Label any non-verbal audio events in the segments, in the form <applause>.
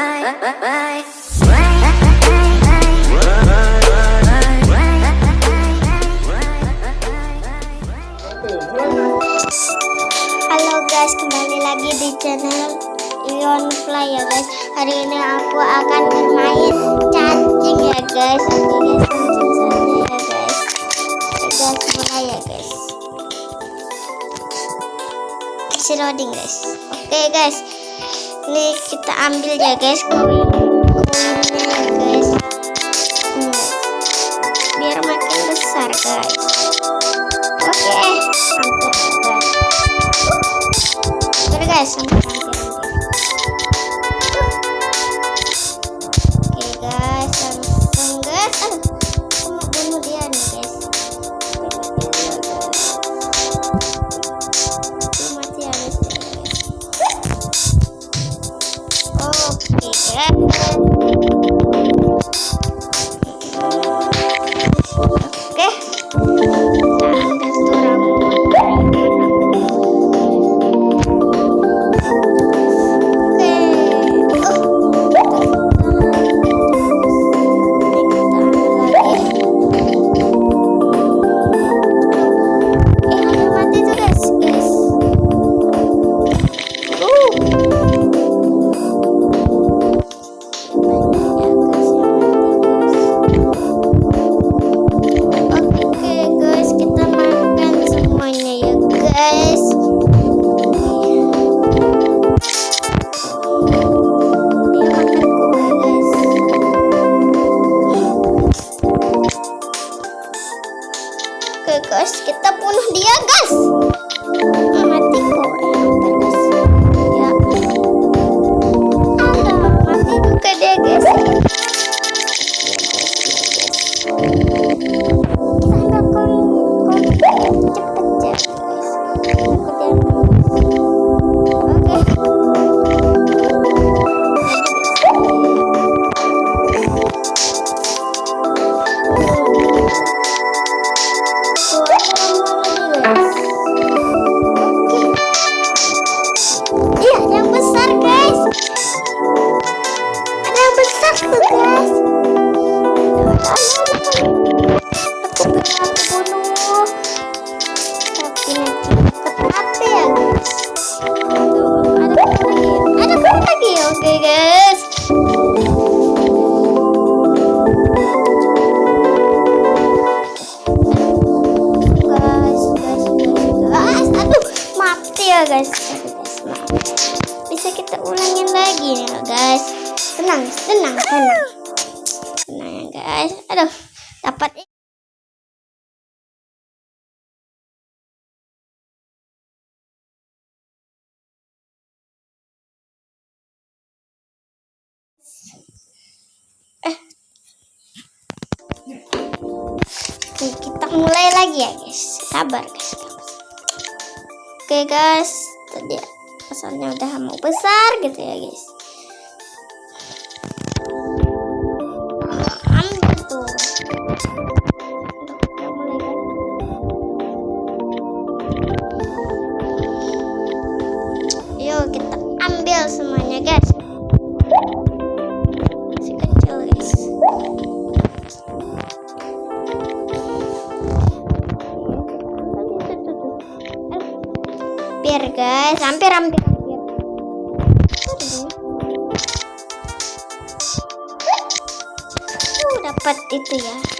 Halo guys, kembali lagi di channel Ion Fly ya guys. Hari ini aku akan bermain cacing ya guys. Guys, langsung saja ya guys. Guys, mulai ya guys. Kasih loading guys. Oke guys, ini kita ambil ya guys guys. Biar makin besar guys. Maaf. Bisa kita ulangin lagi nih ya guys. Tenang, tenang, tenang. Tenang ya guys. Aduh, dapat Eh. Oke, kita mulai lagi ya guys. Sabar guys. Oke guys, tadi asalnya udah mau besar gitu ya guys. Yuk kita ambil semuanya guys. Masih kecil guys. Hampir guys, hampir hampir dapat itu ya.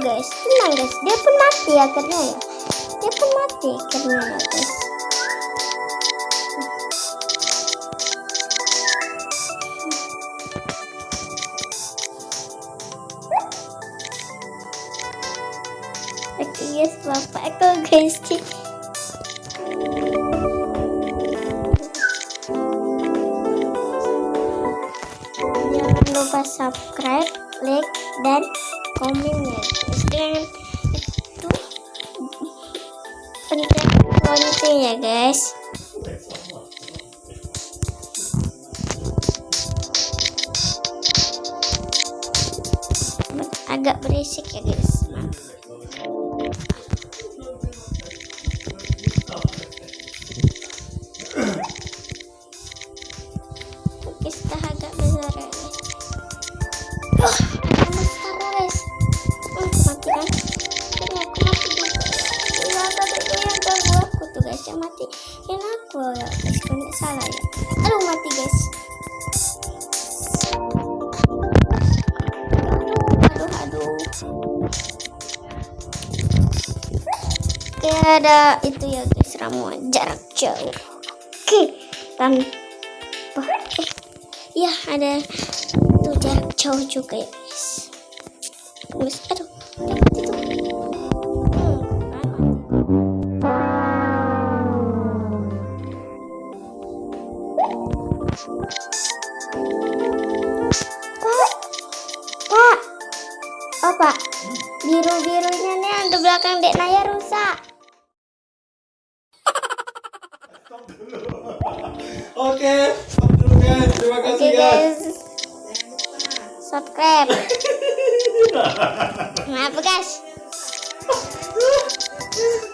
guys. Tenang guys, dia pun mati akhirnya ya. Dia pun mati akhirnya ya guys. Oke guys, bapak aku guys. Jangan lupa subscribe like dan komennya guys dengan itu pencet lonceng ya guys agak berisik ya guys maaf. Salah ya? Aduh, mati guys. Aduh, aduh. Oke, ada itu ya guys Ramuan jarak jauh. Oke, tanpa Eh, ya ada tuh jarak jauh juga ya guys. Aduh Oke, okay. Terima kasih okay, guys. guys. Subscribe. <laughs> Maaf guys. <laughs>